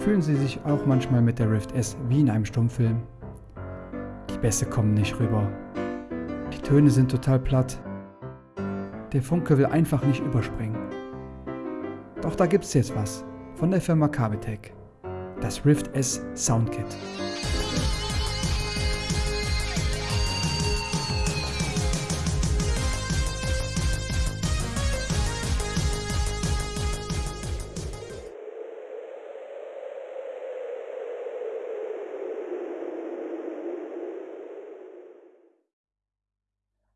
Fühlen Sie sich auch manchmal mit der Rift S wie in einem Stummfilm? Die Bässe kommen nicht rüber. Die Töne sind total platt. Der Funke will einfach nicht überspringen. Doch da gibt's jetzt was von der Firma Kabetech. Das Rift S Soundkit.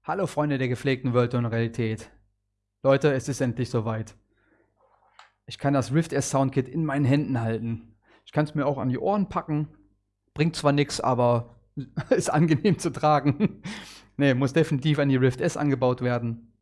Hallo Freunde der gepflegten Wörter und Realität. Leute, es ist endlich soweit. Ich kann das Rift S Soundkit in meinen Händen halten. Ich kann es mir auch an die Ohren packen. Bringt zwar nichts, aber ist angenehm zu tragen. ne, muss definitiv an die Rift S angebaut werden.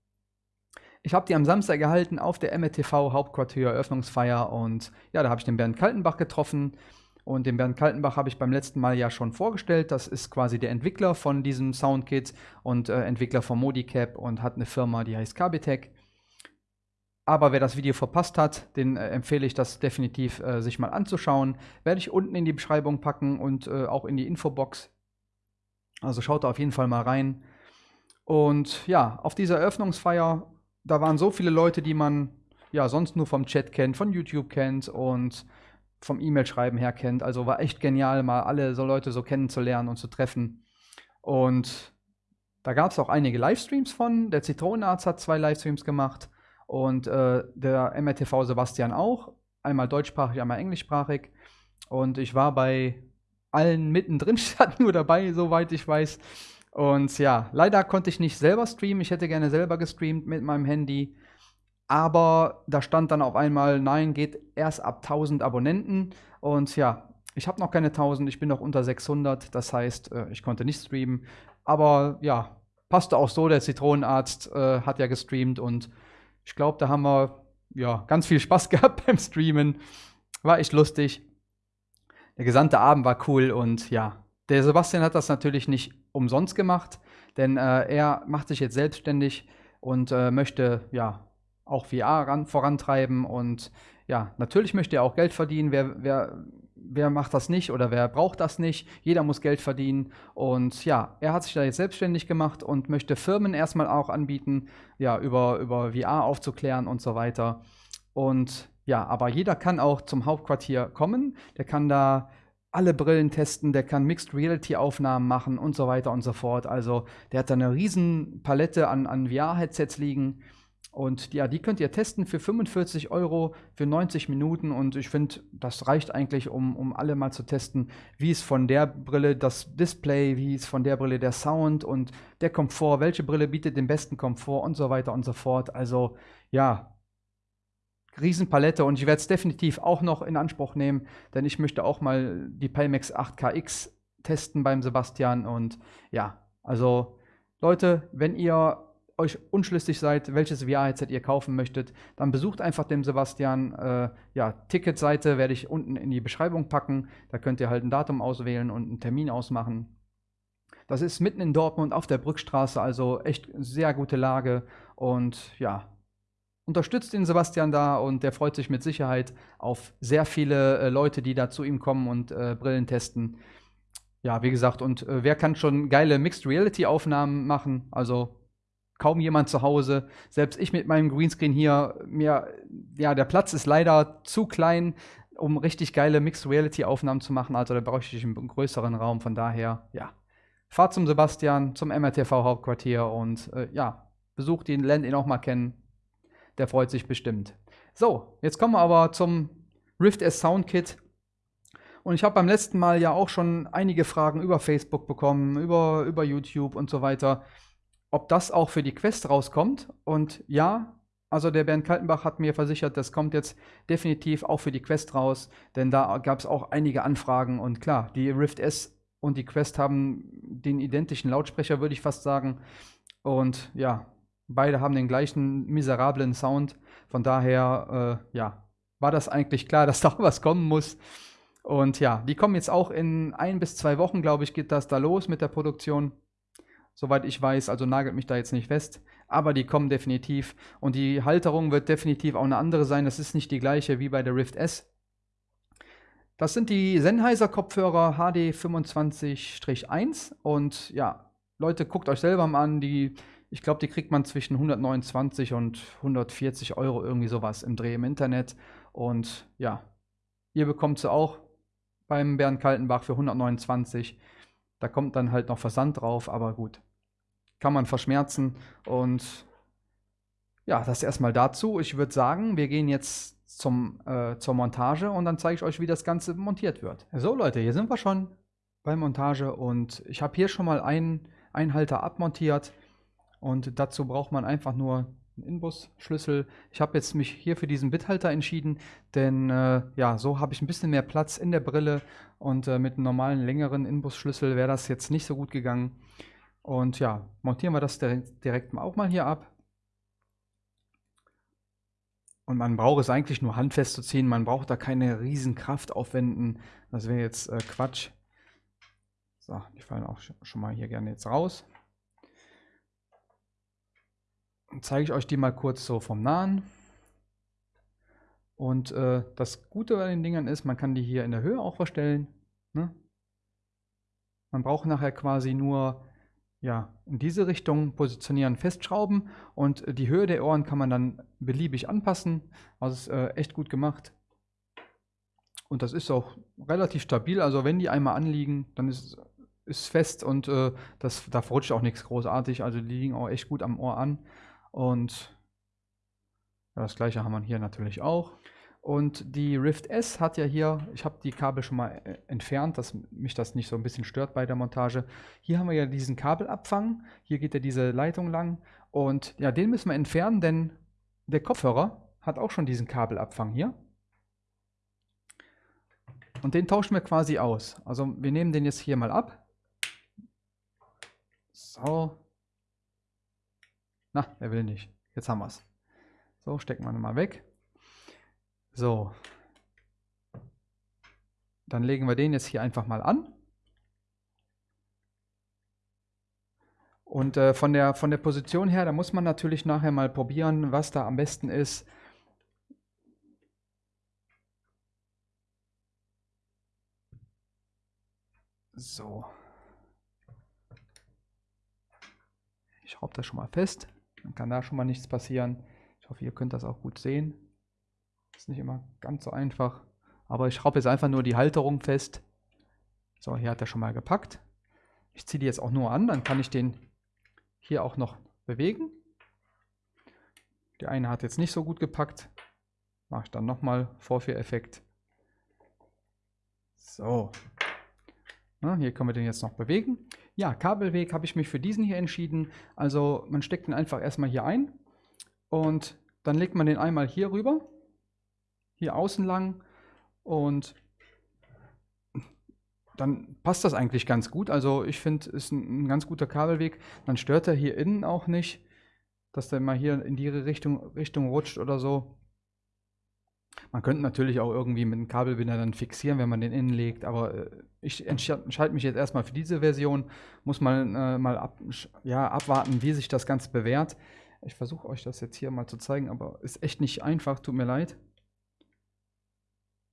Ich habe die am Samstag gehalten auf der MRTV Hauptquartier Eröffnungsfeier und ja, da habe ich den Bernd Kaltenbach getroffen. Und den Bernd Kaltenbach habe ich beim letzten Mal ja schon vorgestellt. Das ist quasi der Entwickler von diesem Soundkit und äh, Entwickler von Modicap und hat eine Firma, die heißt Kabitech. Aber wer das Video verpasst hat, den äh, empfehle ich das definitiv äh, sich mal anzuschauen. Werde ich unten in die Beschreibung packen und äh, auch in die Infobox. Also schaut da auf jeden Fall mal rein. Und ja, auf dieser Eröffnungsfeier, da waren so viele Leute, die man ja sonst nur vom Chat kennt, von YouTube kennt und vom E-Mail-Schreiben her kennt. Also war echt genial, mal alle so Leute so kennenzulernen und zu treffen. Und da gab es auch einige Livestreams von. Der Zitronenarzt hat zwei Livestreams gemacht und äh, der MRTV Sebastian auch. Einmal deutschsprachig, einmal englischsprachig. Und ich war bei allen mittendrin, statt nur dabei, soweit ich weiß. Und ja, leider konnte ich nicht selber streamen. Ich hätte gerne selber gestreamt mit meinem Handy. Aber da stand dann auf einmal, nein, geht erst ab 1000 Abonnenten. Und ja, ich habe noch keine 1000, ich bin noch unter 600. Das heißt, äh, ich konnte nicht streamen. Aber ja, passte auch so. Der Zitronenarzt äh, hat ja gestreamt und ich glaube, da haben wir ja, ganz viel Spaß gehabt beim Streamen. War echt lustig. Der gesamte Abend war cool und ja, der Sebastian hat das natürlich nicht umsonst gemacht, denn äh, er macht sich jetzt selbstständig und äh, möchte ja auch VR ran, vorantreiben und ja, natürlich möchte er auch Geld verdienen. Wer, wer, wer macht das nicht oder wer braucht das nicht? Jeder muss Geld verdienen. Und ja, er hat sich da jetzt selbstständig gemacht und möchte Firmen erstmal auch anbieten, ja, über, über VR aufzuklären und so weiter. Und ja, aber jeder kann auch zum Hauptquartier kommen. Der kann da alle Brillen testen, der kann Mixed Reality Aufnahmen machen und so weiter und so fort. Also der hat da eine riesen Palette an, an VR-Headsets liegen. Und ja, die könnt ihr testen für 45 Euro für 90 Minuten. Und ich finde, das reicht eigentlich, um, um alle mal zu testen, wie ist von der Brille das Display, wie ist von der Brille der Sound und der Komfort, welche Brille bietet den besten Komfort und so weiter und so fort. Also ja, Riesenpalette und ich werde es definitiv auch noch in Anspruch nehmen, denn ich möchte auch mal die Pimax 8KX testen beim Sebastian. Und ja, also Leute, wenn ihr euch unschlüssig seid, welches VR-Headset ihr kaufen möchtet, dann besucht einfach den Sebastian. Äh, ja, Ticketseite werde ich unten in die Beschreibung packen. Da könnt ihr halt ein Datum auswählen und einen Termin ausmachen. Das ist mitten in Dortmund auf der Brückstraße, also echt sehr gute Lage. Und ja, unterstützt den Sebastian da und der freut sich mit Sicherheit auf sehr viele äh, Leute, die da zu ihm kommen und äh, Brillen testen. Ja, wie gesagt, und äh, wer kann schon geile Mixed Reality Aufnahmen machen? Also kaum jemand zu Hause. Selbst ich mit meinem Greenscreen hier, mir, ja, der Platz ist leider zu klein, um richtig geile Mixed Reality Aufnahmen zu machen. Also da bräuchte ich einen größeren Raum. Von daher, ja, fahrt zum Sebastian, zum MRTV Hauptquartier und äh, ja, besucht ihn, lernt ihn auch mal kennen. Der freut sich bestimmt. So, jetzt kommen wir aber zum Rift S Soundkit. Und ich habe beim letzten Mal ja auch schon einige Fragen über Facebook bekommen, über, über YouTube und so weiter ob das auch für die Quest rauskommt. Und ja, also der Bernd Kaltenbach hat mir versichert, das kommt jetzt definitiv auch für die Quest raus, denn da gab es auch einige Anfragen und klar, die Rift S und die Quest haben den identischen Lautsprecher, würde ich fast sagen. Und ja, beide haben den gleichen miserablen Sound. Von daher, äh, ja, war das eigentlich klar, dass da was kommen muss. Und ja, die kommen jetzt auch in ein bis zwei Wochen, glaube ich, geht das da los mit der Produktion soweit ich weiß, also nagelt mich da jetzt nicht fest. Aber die kommen definitiv. Und die Halterung wird definitiv auch eine andere sein. Das ist nicht die gleiche wie bei der Rift S. Das sind die Sennheiser Kopfhörer HD 25-1 und ja, Leute, guckt euch selber mal an, die, ich glaube, die kriegt man zwischen 129 und 140 Euro irgendwie sowas im Dreh im Internet und ja, ihr bekommt sie auch beim Bernd Kaltenbach für 129. Da kommt dann halt noch Versand drauf, aber gut, kann man verschmerzen und ja, das erstmal dazu. Ich würde sagen, wir gehen jetzt zum, äh, zur Montage und dann zeige ich euch, wie das Ganze montiert wird. So Leute, hier sind wir schon bei Montage und ich habe hier schon mal einen Einhalter abmontiert und dazu braucht man einfach nur einen Inbus-Schlüssel. Ich habe jetzt mich hier für diesen Bithalter entschieden, denn äh, ja, so habe ich ein bisschen mehr Platz in der Brille und äh, mit einem normalen längeren Inbus-Schlüssel wäre das jetzt nicht so gut gegangen. Und ja, montieren wir das direkt, auch mal hier ab. Und man braucht es eigentlich nur handfest zu ziehen. Man braucht da keine riesen Kraft aufwenden. Das wäre jetzt äh, Quatsch. So, die fallen auch schon mal hier gerne jetzt raus. Dann zeige ich euch die mal kurz so vom Nahen. Und äh, das Gute bei den Dingern ist, man kann die hier in der Höhe auch verstellen. Ne? Man braucht nachher quasi nur ja, in diese Richtung positionieren, festschrauben und die Höhe der Ohren kann man dann beliebig anpassen. Also ist äh, echt gut gemacht. Und das ist auch relativ stabil. Also wenn die einmal anliegen, dann ist es fest und äh, das, da verrutscht auch nichts großartig. Also die liegen auch echt gut am Ohr an. Und das gleiche haben wir hier natürlich auch. Und die Rift S hat ja hier, ich habe die Kabel schon mal äh, entfernt, dass mich das nicht so ein bisschen stört bei der Montage. Hier haben wir ja diesen Kabelabfang, hier geht ja diese Leitung lang und ja, den müssen wir entfernen, denn der Kopfhörer hat auch schon diesen Kabelabfang hier. Und den tauschen wir quasi aus. Also wir nehmen den jetzt hier mal ab. So. Na, er will nicht. Jetzt haben wir es. So, stecken wir mal weg. So. Dann legen wir den jetzt hier einfach mal an. Und äh, von, der, von der Position her, da muss man natürlich nachher mal probieren, was da am besten ist. So. Ich schraube das schon mal fest. Dann kann da schon mal nichts passieren. Ich hoffe, ihr könnt das auch gut sehen. Ist nicht immer ganz so einfach. Aber ich schraube jetzt einfach nur die Halterung fest. So, hier hat er schon mal gepackt. Ich ziehe die jetzt auch nur an, dann kann ich den hier auch noch bewegen. Die eine hat jetzt nicht so gut gepackt. Mache ich dann nochmal Vorführeffekt. So. Na, hier können wir den jetzt noch bewegen. Ja, Kabelweg habe ich mich für diesen hier entschieden. Also man steckt den einfach erstmal hier ein und dann legt man den einmal hier rüber hier außen lang und dann passt das eigentlich ganz gut. Also ich finde, ist ein, ein, ganz guter Kabelweg. Dann stört er hier innen auch nicht, dass der mal hier in die Richtung, Richtung rutscht oder so. Man könnte natürlich auch irgendwie mit einem Kabelbinder dann fixieren, wenn man den innen legt, aber äh, ich entscheide mich jetzt erstmal für diese Version. Muss man äh, mal ab, ja, abwarten, wie sich das Ganze bewährt. Ich versuche euch das jetzt hier mal zu zeigen, aber ist echt nicht einfach, tut mir leid.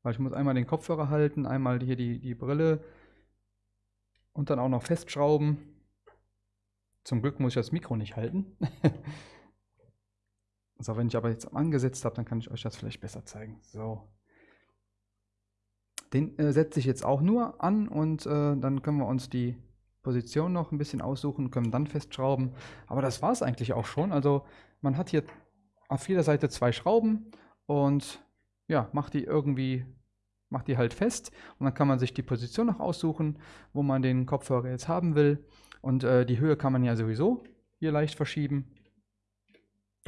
Weil ich muss einmal den Kopfhörer halten, einmal hier die, die Brille und dann auch noch festschrauben. Zum Glück muss ich das Mikro nicht halten. so, wenn ich aber jetzt angesetzt habe, dann kann ich euch das vielleicht besser zeigen. So. Den äh, setze ich jetzt auch nur an und äh, dann können wir uns die Position noch ein bisschen aussuchen, können dann festschrauben. Aber das war es eigentlich auch schon. Also man hat hier auf jeder Seite zwei Schrauben und ja, macht die irgendwie, macht die halt fest und dann kann man sich die Position noch aussuchen, wo man den Kopfhörer jetzt haben will. Und äh, die Höhe kann man ja sowieso hier leicht verschieben.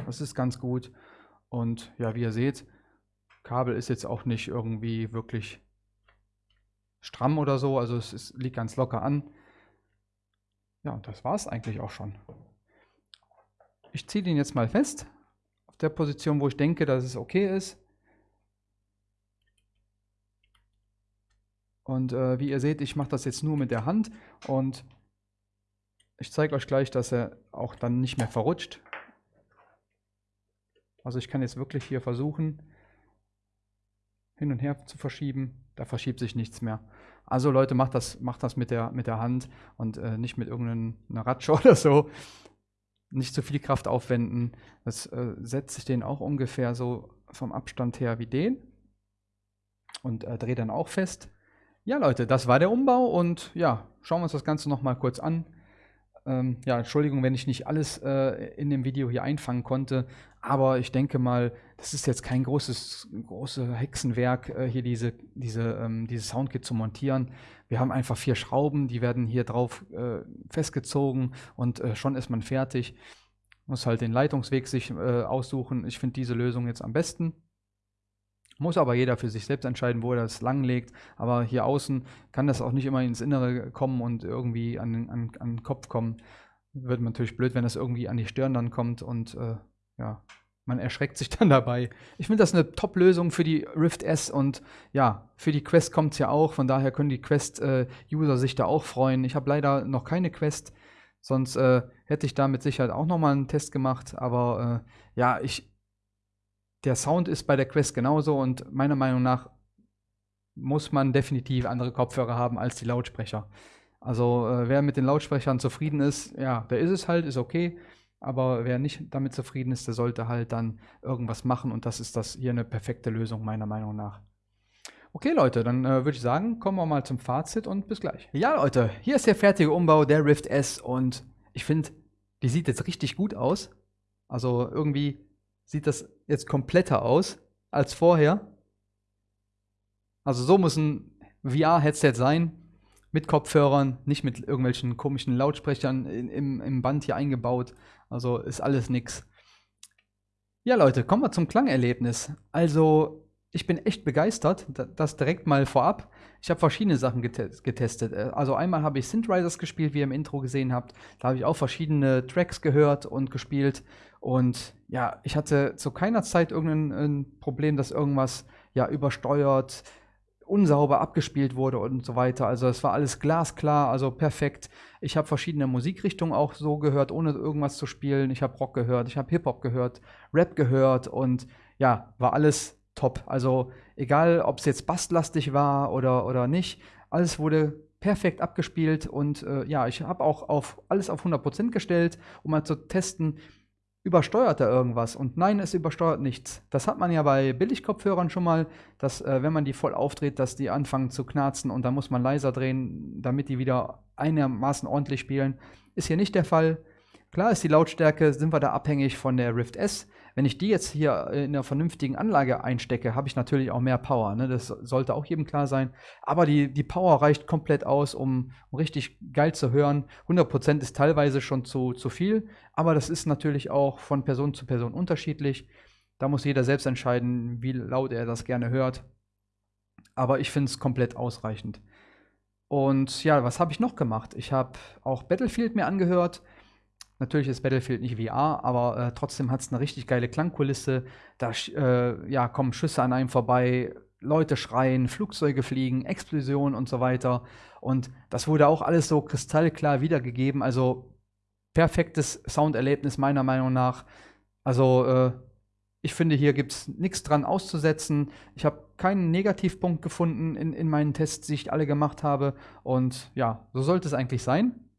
Das ist ganz gut. Und ja, wie ihr seht, Kabel ist jetzt auch nicht irgendwie wirklich stramm oder so, also es ist, liegt ganz locker an. Ja, und das war es eigentlich auch schon. Ich ziehe den jetzt mal fest, auf der Position, wo ich denke, dass es okay ist. Und äh, wie ihr seht, ich mache das jetzt nur mit der Hand und ich zeige euch gleich, dass er auch dann nicht mehr verrutscht. Also ich kann jetzt wirklich hier versuchen, hin und her zu verschieben, da verschiebt sich nichts mehr. Also Leute, macht das, macht das mit, der, mit der Hand und äh, nicht mit irgendeiner Ratsche oder so. Nicht zu viel Kraft aufwenden. Das äh, setzt sich den auch ungefähr so vom Abstand her wie den und äh, drehe dann auch fest. Ja Leute, das war der Umbau und ja, schauen wir uns das Ganze nochmal kurz an. Ähm, ja, Entschuldigung, wenn ich nicht alles äh, in dem Video hier einfangen konnte, aber ich denke mal, das ist jetzt kein großes große Hexenwerk, äh, hier diese, diese, ähm, dieses Soundkit zu montieren. Wir haben einfach vier Schrauben, die werden hier drauf äh, festgezogen und äh, schon ist man fertig. Muss halt den Leitungsweg sich äh, aussuchen. Ich finde diese Lösung jetzt am besten. Muss aber jeder für sich selbst entscheiden, wo er das langlegt. Aber hier außen kann das auch nicht immer ins Innere kommen und irgendwie an, an, an den Kopf kommen. Wird natürlich blöd, wenn das irgendwie an die Stirn dann kommt und äh, ja, man erschreckt sich dann dabei. Ich finde das eine Top-Lösung für die Rift S und ja, für die Quest kommt es ja auch. Von daher können die Quest-User äh, sich da auch freuen. Ich habe leider noch keine Quest, sonst äh, hätte ich da mit Sicherheit auch nochmal einen Test gemacht. Aber äh, ja, ich, der Sound ist bei der Quest genauso und meiner Meinung nach muss man definitiv andere Kopfhörer haben als die Lautsprecher. Also äh, wer mit den Lautsprechern zufrieden ist, ja, der ist es halt, ist okay. Aber wer nicht damit zufrieden ist, der sollte halt dann irgendwas machen und das ist das hier eine perfekte Lösung meiner Meinung nach. Okay Leute, dann äh, würde ich sagen, kommen wir mal zum Fazit und bis gleich. Ja Leute, hier ist der fertige Umbau der Rift S und ich finde, die sieht jetzt richtig gut aus. Also irgendwie sieht das jetzt kompletter aus als vorher. Also so muss ein VR-Headset sein, mit Kopfhörern, nicht mit irgendwelchen komischen Lautsprechern in, im, im Band hier eingebaut. Also ist alles nix. Ja Leute, kommen wir zum Klangerlebnis. Also ich bin echt begeistert, das direkt mal vorab. Ich habe verschiedene Sachen getestet. Also einmal habe ich Synthrisers gespielt, wie ihr im Intro gesehen habt. Da habe ich auch verschiedene Tracks gehört und gespielt. Und ja, ich hatte zu keiner Zeit irgendein Problem, dass irgendwas ja übersteuert, unsauber abgespielt wurde und so weiter. Also es war alles glasklar, also perfekt. Ich habe verschiedene Musikrichtungen auch so gehört, ohne irgendwas zu spielen. Ich habe Rock gehört, ich habe Hip-Hop gehört, Rap gehört und ja, war alles top. Also egal, ob es jetzt basslastig war oder, oder nicht, alles wurde perfekt abgespielt und äh, ja, ich habe auch auf alles auf 100% gestellt, um mal zu testen, übersteuert er irgendwas. Und nein, es übersteuert nichts. Das hat man ja bei Billigkopfhörern schon mal, dass äh, wenn man die voll aufdreht, dass die anfangen zu knarzen und dann muss man leiser drehen, damit die wieder einigermaßen ordentlich spielen. Ist hier nicht der Fall. Klar ist die Lautstärke, sind wir da abhängig von der Rift S. Wenn ich die jetzt hier in einer vernünftigen Anlage einstecke, habe ich natürlich auch mehr Power. Ne? Das sollte auch jedem klar sein. Aber die, die Power reicht komplett aus, um, um richtig geil zu hören. 100% ist teilweise schon zu, zu viel, aber das ist natürlich auch von Person zu Person unterschiedlich. Da muss jeder selbst entscheiden, wie laut er das gerne hört. Aber ich finde es komplett ausreichend. Und ja, was habe ich noch gemacht? Ich habe auch Battlefield mir angehört. Natürlich ist Battlefield nicht VR, aber äh, trotzdem hat es eine richtig geile Klangkulisse. Da äh, ja, kommen Schüsse an einem vorbei, Leute schreien, Flugzeuge fliegen, Explosionen und so weiter. Und das wurde auch alles so kristallklar wiedergegeben. Also perfektes Sounderlebnis meiner Meinung nach. Also äh, ich finde, hier gibt es nichts dran auszusetzen. Ich habe keinen Negativpunkt gefunden in, in meinen Tests, die ich alle gemacht habe. Und ja, so sollte es eigentlich sein.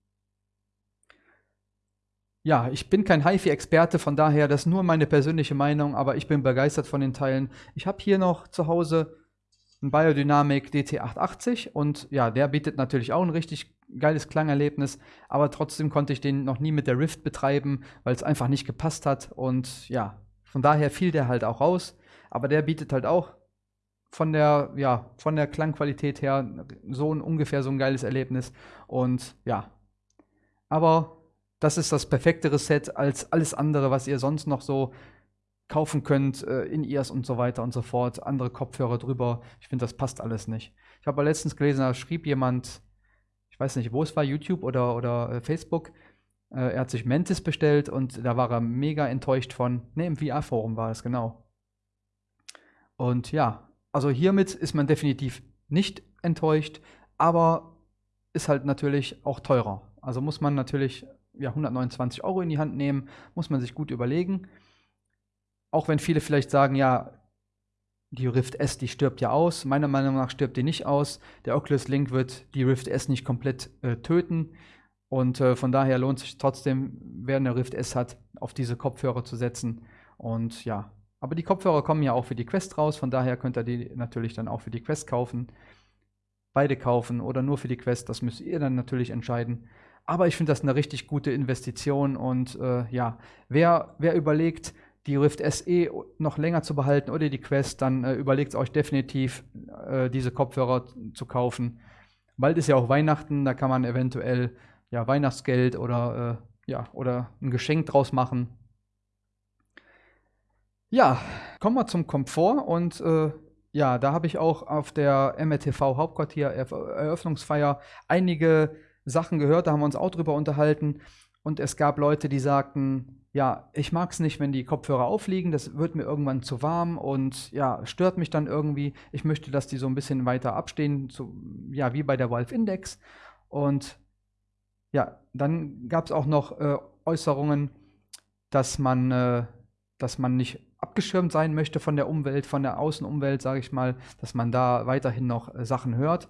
Ja, ich bin kein HiFi-Experte, von daher das ist nur meine persönliche Meinung, aber ich bin begeistert von den Teilen. Ich habe hier noch zu Hause einen Biodynamic DT880 und ja, der bietet natürlich auch ein richtig geiles Klangerlebnis, aber trotzdem konnte ich den noch nie mit der Rift betreiben, weil es einfach nicht gepasst hat und ja, von daher fiel der halt auch raus, aber der bietet halt auch von der, ja, von der Klangqualität her so ein ungefähr so ein geiles Erlebnis und ja, aber das ist das perfekte Reset als alles andere, was ihr sonst noch so kaufen könnt, äh, in ears und so weiter und so fort, andere Kopfhörer drüber. Ich finde, das passt alles nicht. Ich habe letztens gelesen, da schrieb jemand, ich weiß nicht, wo es war, YouTube oder, oder äh, Facebook, äh, er hat sich Mantis bestellt und da war er mega enttäuscht von, ne, im VR-Forum war es, genau. Und ja, also hiermit ist man definitiv nicht enttäuscht, aber ist halt natürlich auch teurer. Also muss man natürlich ja, 129 Euro in die Hand nehmen, muss man sich gut überlegen. Auch wenn viele vielleicht sagen, ja, die Rift S, die stirbt ja aus. Meiner Meinung nach stirbt die nicht aus. Der Oculus Link wird die Rift S nicht komplett äh, töten. Und äh, von daher lohnt sich trotzdem, wer eine Rift S hat, auf diese Kopfhörer zu setzen. Und ja, aber die Kopfhörer kommen ja auch für die Quest raus. Von daher könnt ihr die natürlich dann auch für die Quest kaufen. Beide kaufen oder nur für die Quest, das müsst ihr dann natürlich entscheiden. Aber ich finde das eine richtig gute Investition und äh, ja, wer, wer überlegt, die Rift SE noch länger zu behalten oder die Quest, dann äh, überlegt euch definitiv, äh, diese Kopfhörer zu kaufen. Bald ist ja auch Weihnachten, da kann man eventuell ja, Weihnachtsgeld oder, äh, ja, oder ein Geschenk draus machen. Ja, kommen wir zum Komfort und äh, ja, da habe ich auch auf der MRTV Hauptquartier Eröffnungsfeier einige Sachen gehört, da haben wir uns auch drüber unterhalten und es gab Leute, die sagten, ja, ich mag es nicht, wenn die Kopfhörer aufliegen, das wird mir irgendwann zu warm und ja, stört mich dann irgendwie. Ich möchte, dass die so ein bisschen weiter abstehen, so, ja, wie bei der Valve Index. Und ja, dann gab es auch noch äh, Äußerungen, dass man, äh, dass man nicht abgeschirmt sein möchte von der Umwelt, von der Außenumwelt, sage ich mal, dass man da weiterhin noch äh, Sachen hört.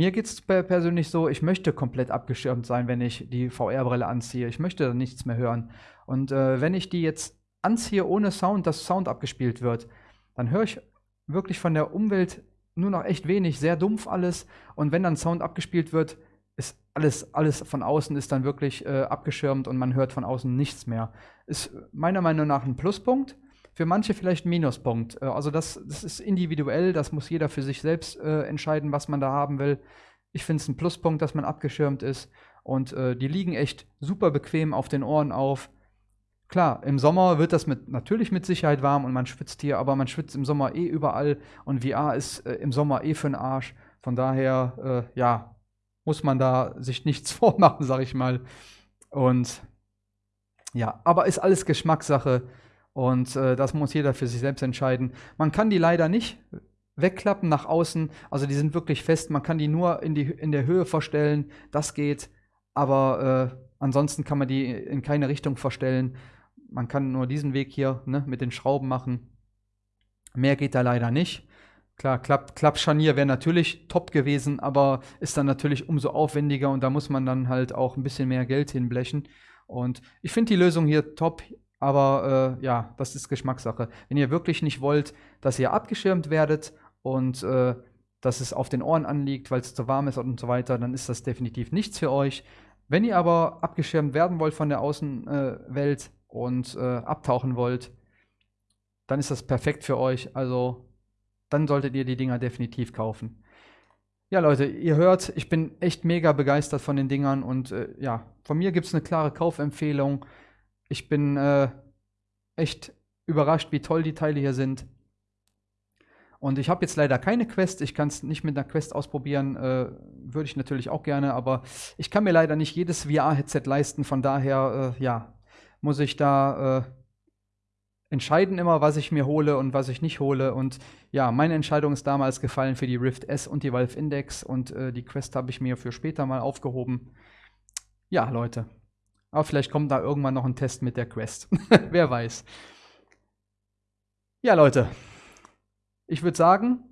Mir geht es persönlich so, ich möchte komplett abgeschirmt sein, wenn ich die VR-Brille anziehe. Ich möchte nichts mehr hören. Und äh, wenn ich die jetzt anziehe ohne Sound, dass Sound abgespielt wird, dann höre ich wirklich von der Umwelt nur noch echt wenig, sehr dumpf alles. Und wenn dann Sound abgespielt wird, ist alles, alles von außen ist dann wirklich äh, abgeschirmt und man hört von außen nichts mehr. Ist meiner Meinung nach ein Pluspunkt. Für manche vielleicht ein Minuspunkt. Äh, also das, das ist individuell, das muss jeder für sich selbst äh, entscheiden, was man da haben will. Ich finde es ein Pluspunkt, dass man abgeschirmt ist. Und äh, die liegen echt super bequem auf den Ohren auf. Klar, im Sommer wird das mit, natürlich mit Sicherheit warm und man schwitzt hier, aber man schwitzt im Sommer eh überall und VR ist äh, im Sommer eh für den Arsch. Von daher, äh, ja, muss man da sich nichts vormachen, sag ich mal. Und ja, aber ist alles Geschmackssache. Und äh, das muss jeder für sich selbst entscheiden. Man kann die leider nicht wegklappen nach außen. Also die sind wirklich fest. Man kann die nur in, die, in der Höhe verstellen. Das geht. Aber äh, ansonsten kann man die in keine Richtung verstellen. Man kann nur diesen Weg hier ne, mit den Schrauben machen. Mehr geht da leider nicht. Klar, Klapp, Klappscharnier wäre natürlich top gewesen, aber ist dann natürlich umso aufwendiger und da muss man dann halt auch ein bisschen mehr Geld hinblechen. Und ich finde die Lösung hier top. Aber äh, ja, das ist Geschmackssache. Wenn ihr wirklich nicht wollt, dass ihr abgeschirmt werdet und äh, dass es auf den Ohren anliegt, weil es zu warm ist und so weiter, dann ist das definitiv nichts für euch. Wenn ihr aber abgeschirmt werden wollt von der Außenwelt äh, und abtauchen wollt, dann ist das perfekt für euch. Also dann solltet ihr die Dinger definitiv kaufen. Ja, Leute, ihr hört, ich bin echt mega begeistert von den Dingern und äh, ja, von mir gibt es eine klare Kaufempfehlung. Ich bin äh, echt überrascht, wie toll die Teile hier sind. Und ich habe jetzt leider keine Quest. Ich kann es nicht mit einer Quest ausprobieren. Äh, Würde ich natürlich auch gerne, aber ich kann mir leider nicht jedes VR-Headset leisten. Von daher, äh, ja, muss ich da äh, entscheiden immer, was ich mir hole und was ich nicht hole. Und ja, meine Entscheidung ist damals gefallen für die Rift S und die Valve Index. Und äh, die Quest habe ich mir für später mal aufgehoben. Ja, Leute. Aber vielleicht kommt da irgendwann noch ein Test mit der Quest. Wer weiß. Ja, Leute. Ich würde sagen,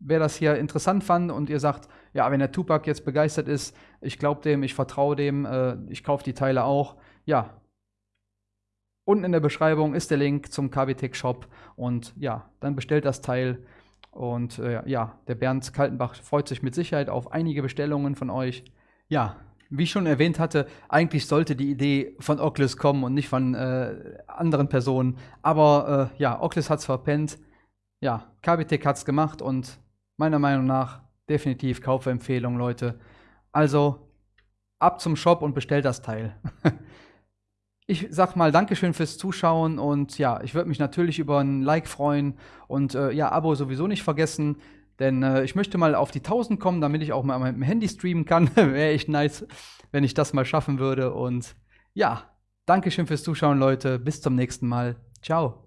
wer das hier interessant fand und ihr sagt, ja, wenn der Tupac jetzt begeistert ist, ich glaube dem, ich vertraue dem, äh, ich kaufe die Teile auch, ja. Unten in der Beschreibung ist der Link zum KBTech Shop und ja, dann bestellt das Teil. Und äh, ja, der Bernd Kaltenbach freut sich mit Sicherheit auf einige Bestellungen von euch. Ja, wie ich schon erwähnt hatte, eigentlich sollte die Idee von Oculus kommen und nicht von äh, anderen Personen. Aber äh, ja, Oculus hat es verpennt. Ja, KBTech hat es gemacht und meiner Meinung nach definitiv Kaufempfehlung, Leute. Also ab zum Shop und bestellt das Teil. ich sag mal Dankeschön fürs Zuschauen und ja, ich würde mich natürlich über ein Like freuen und äh, ja, Abo sowieso nicht vergessen. Denn äh, ich möchte mal auf die 1000 kommen, damit ich auch mal mit dem Handy streamen kann. Wäre echt nice, wenn ich das mal schaffen würde. Und ja, Dankeschön fürs Zuschauen, Leute. Bis zum nächsten Mal. Ciao.